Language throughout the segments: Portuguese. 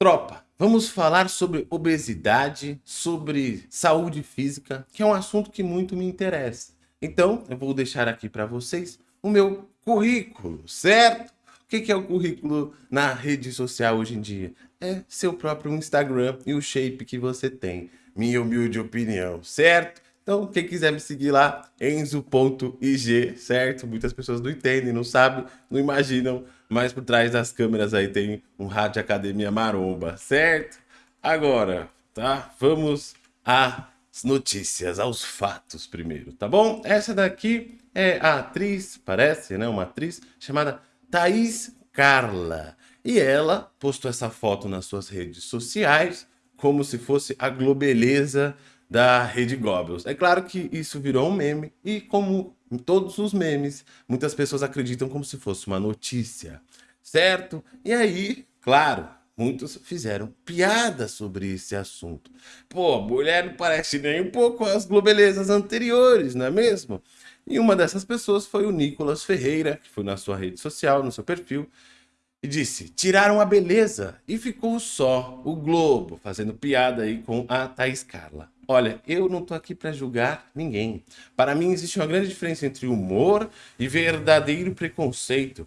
Tropa, vamos falar sobre obesidade, sobre saúde física, que é um assunto que muito me interessa. Então, eu vou deixar aqui para vocês o meu currículo, certo? O que é o currículo na rede social hoje em dia? É seu próprio Instagram e o shape que você tem. Minha humilde opinião, certo? Então, quem quiser me seguir lá, enzo.ig, certo? Muitas pessoas não entendem, não sabem, não imaginam, mas por trás das câmeras aí tem um rádio academia maromba, certo? Agora, tá? Vamos às notícias, aos fatos primeiro, tá bom? Essa daqui é a atriz, parece, né? Uma atriz chamada Thaís Carla. E ela postou essa foto nas suas redes sociais como se fosse a globeleza da Rede Goebbels. É claro que isso virou um meme e como em todos os memes, muitas pessoas acreditam como se fosse uma notícia, certo? E aí, claro, muitos fizeram piada sobre esse assunto. Pô, mulher não parece nem um pouco as globelezas anteriores, não é mesmo? E uma dessas pessoas foi o Nicolas Ferreira, que foi na sua rede social, no seu perfil, e disse, tiraram a beleza e ficou só o Globo, fazendo piada aí com a Thaís Carla. Olha, eu não tô aqui para julgar ninguém. Para mim existe uma grande diferença entre humor e verdadeiro preconceito.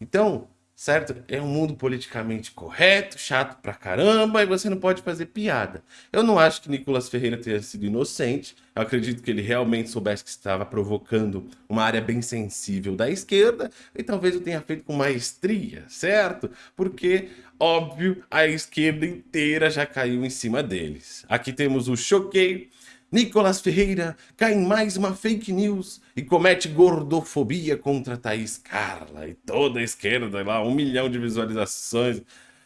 Então, certo? É um mundo politicamente correto, chato pra caramba, e você não pode fazer piada. Eu não acho que Nicolas Ferreira tenha sido inocente, eu acredito que ele realmente soubesse que estava provocando uma área bem sensível da esquerda, e talvez eu tenha feito com maestria, certo? Porque, óbvio, a esquerda inteira já caiu em cima deles. Aqui temos o Choquei, Nicolas Ferreira cai em mais uma fake news e comete gordofobia contra Thaís Carla e toda a esquerda lá, um milhão de visualizações.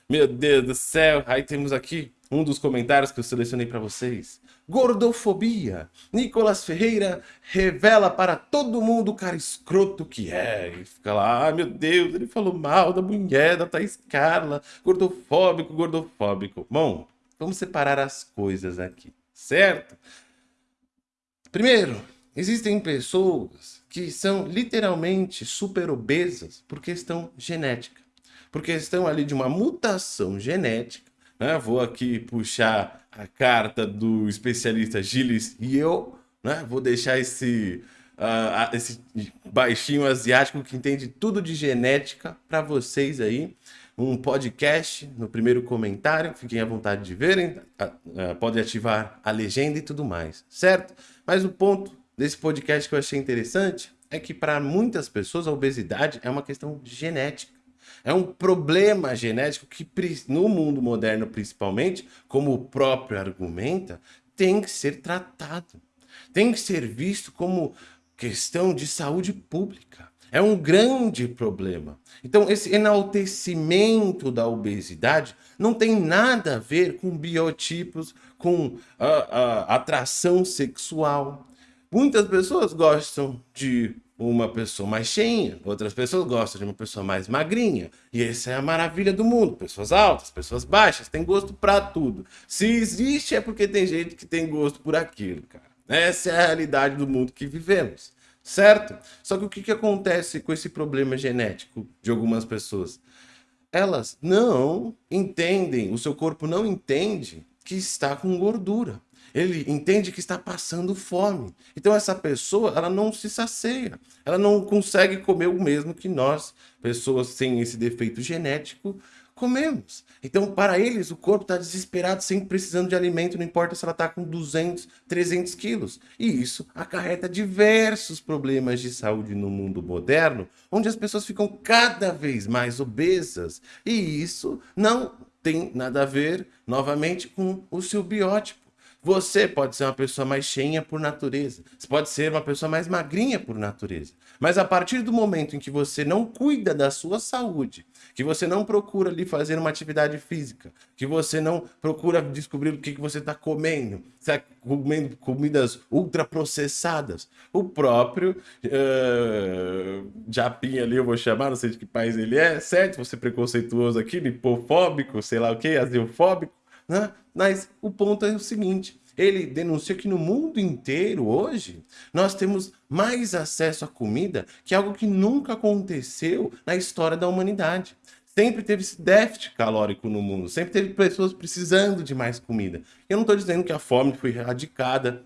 Meu Deus do céu. Aí temos aqui um dos comentários que eu selecionei para vocês. Gordofobia. Nicolas Ferreira revela para todo mundo o cara escroto que é. E fica lá, ah, meu Deus, ele falou mal da mulher, da Thaís Carla. Gordofóbico, gordofóbico. Bom, vamos separar as coisas aqui, certo? Primeiro, existem pessoas que são literalmente super obesas por questão genética. Por questão ali de uma mutação genética. Né? Vou aqui puxar a carta do especialista Gilles e eu. Né? Vou deixar esse, uh, esse baixinho asiático que entende tudo de genética para vocês aí um podcast no primeiro comentário, fiquem à vontade de verem, podem ativar a legenda e tudo mais, certo? Mas o ponto desse podcast que eu achei interessante é que para muitas pessoas a obesidade é uma questão genética. É um problema genético que no mundo moderno principalmente, como o próprio argumenta, tem que ser tratado. Tem que ser visto como questão de saúde pública. É um grande problema. Então, esse enaltecimento da obesidade não tem nada a ver com biotipos, com a, a atração sexual. Muitas pessoas gostam de uma pessoa mais cheinha, outras pessoas gostam de uma pessoa mais magrinha. E essa é a maravilha do mundo. Pessoas altas, pessoas baixas, tem gosto para tudo. Se existe é porque tem gente que tem gosto por aquilo, cara. Essa é a realidade do mundo que vivemos certo? Só que o que, que acontece com esse problema genético de algumas pessoas? Elas não entendem, o seu corpo não entende que está com gordura. Ele entende que está passando fome. Então essa pessoa, ela não se sacia. Ela não consegue comer o mesmo que nós, pessoas sem esse defeito genético, comemos. Então, para eles, o corpo está desesperado, sempre precisando de alimento, não importa se ela está com 200, 300 quilos. E isso acarreta diversos problemas de saúde no mundo moderno, onde as pessoas ficam cada vez mais obesas. E isso não tem nada a ver, novamente, com o seu biótipo. Você pode ser uma pessoa mais cheinha por natureza. Você pode ser uma pessoa mais magrinha por natureza. Mas a partir do momento em que você não cuida da sua saúde, que você não procura ali fazer uma atividade física, que você não procura descobrir o que, que você está comendo, se é comendo comidas ultraprocessadas, o próprio uh, Japinha ali, eu vou chamar, não sei de que país ele é, certo? Você preconceituoso aqui, lipofóbico, sei lá o que, aziofóbico, né? Mas o ponto é o seguinte, ele denuncia que no mundo inteiro hoje nós temos mais acesso à comida que algo que nunca aconteceu na história da humanidade. sempre teve esse déficit calórico no mundo, sempre teve pessoas precisando de mais comida. Eu não estou dizendo que a fome foi erradicada,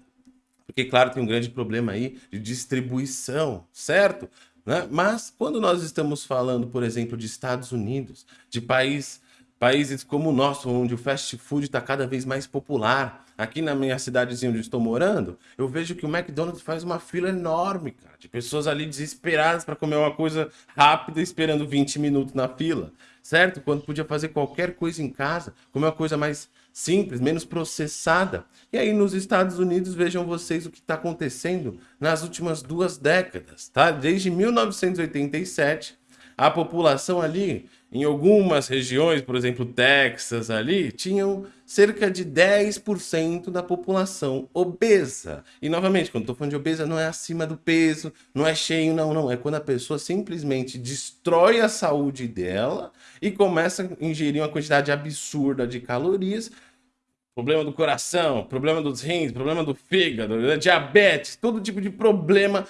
porque, claro, tem um grande problema aí de distribuição, certo? Né? Mas quando nós estamos falando, por exemplo, de Estados Unidos, de país, países como o nosso, onde o fast food está cada vez mais popular, aqui na minha cidadezinha onde estou morando, eu vejo que o McDonald's faz uma fila enorme, cara, de pessoas ali desesperadas para comer uma coisa rápida, esperando 20 minutos na fila, certo? Quando podia fazer qualquer coisa em casa, comer uma coisa mais simples, menos processada. E aí nos Estados Unidos, vejam vocês o que está acontecendo nas últimas duas décadas, tá? Desde 1987, a população ali, em algumas regiões, por exemplo, Texas ali, tinham cerca de 10% da população obesa. E novamente, quando estou falando de obesa, não é acima do peso, não é cheio, não, não. É quando a pessoa simplesmente destrói a saúde dela e começa a ingerir uma quantidade absurda de calorias problema do coração, problema dos rins, problema do fígado, diabetes, todo tipo de problema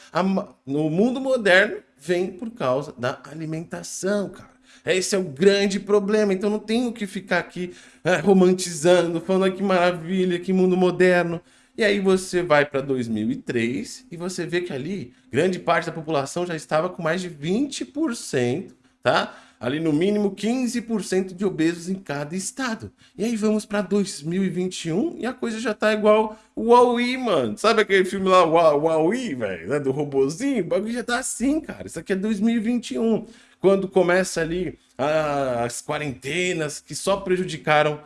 no mundo moderno vem por causa da alimentação, cara. Esse é o grande problema, então não tenho que ficar aqui é, romantizando, falando que maravilha, que mundo moderno. E aí você vai para 2003 e você vê que ali grande parte da população já estava com mais de 20%, tá? Ali no mínimo 15% de obesos em cada estado. E aí vamos para 2021 e a coisa já tá igual o Huawei, mano. Sabe aquele filme lá, o Huawei, velho, né, do robozinho? O bagulho já tá assim, cara. Isso aqui é 2021. Quando começa ali as quarentenas que só prejudicaram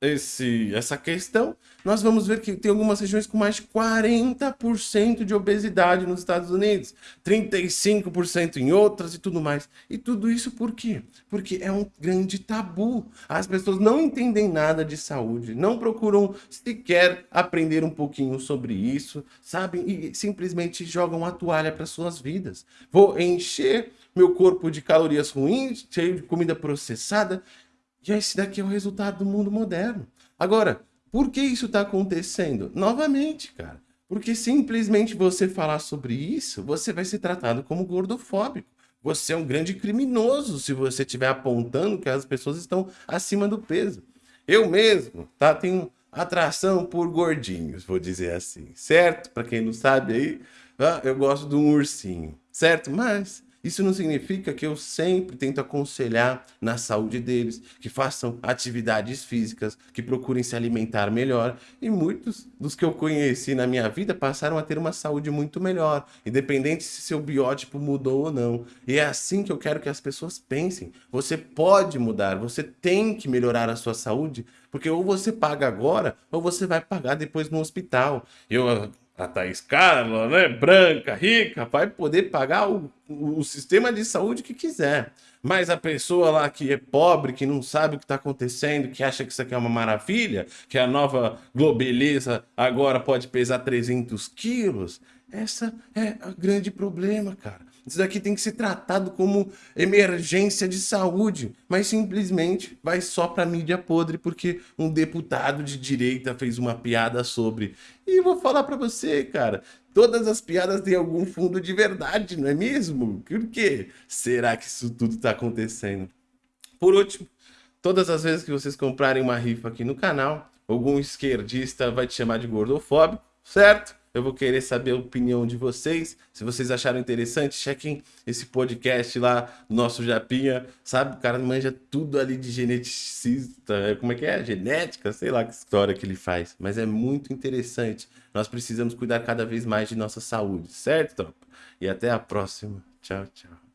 esse, essa questão, nós vamos ver que tem algumas regiões com mais de 40% de obesidade nos Estados Unidos, 35% em outras e tudo mais. E tudo isso por quê? Porque é um grande tabu. As pessoas não entendem nada de saúde, não procuram sequer aprender um pouquinho sobre isso, sabem? E simplesmente jogam a toalha para suas vidas. Vou encher meu corpo de calorias ruins, cheio de comida processada, e esse daqui é o resultado do mundo moderno. Agora, por que isso está acontecendo? Novamente, cara. Porque simplesmente você falar sobre isso, você vai ser tratado como gordofóbico. Você é um grande criminoso se você estiver apontando que as pessoas estão acima do peso. Eu mesmo, tá? Tenho atração por gordinhos, vou dizer assim, certo? Para quem não sabe aí, ah, eu gosto de um ursinho, certo? Mas isso não significa que eu sempre tento aconselhar na saúde deles, que façam atividades físicas, que procurem se alimentar melhor. E muitos dos que eu conheci na minha vida passaram a ter uma saúde muito melhor, independente se seu biótipo mudou ou não. E é assim que eu quero que as pessoas pensem. Você pode mudar, você tem que melhorar a sua saúde, porque ou você paga agora, ou você vai pagar depois no hospital. Eu a Thaís Carla, né, branca, rica, vai poder pagar o, o, sistema de saúde que quiser. Mas a pessoa lá que é pobre, que não sabe o que está acontecendo, que acha que isso aqui é uma maravilha, que a nova Globeleza agora pode pesar 300 quilos, essa é o grande problema, cara. Isso daqui tem que ser tratado como emergência de saúde, mas simplesmente vai só para mídia podre porque um deputado de direita fez uma piada sobre. E vou falar para você, cara, todas as piadas têm algum fundo de verdade, não é mesmo? Por quê? Será que isso tudo está acontecendo? Por último, todas as vezes que vocês comprarem uma rifa aqui no canal, algum esquerdista vai te chamar de gordofóbico, certo? Eu vou querer saber a opinião de vocês. Se vocês acharam interessante, chequem esse podcast lá, nosso Japinha. Sabe, o cara manja tudo ali de geneticista. É, como é que é? Genética? Sei lá que história que ele faz. Mas é muito interessante. Nós precisamos cuidar cada vez mais de nossa saúde, certo, tropa? E até a próxima. Tchau, tchau.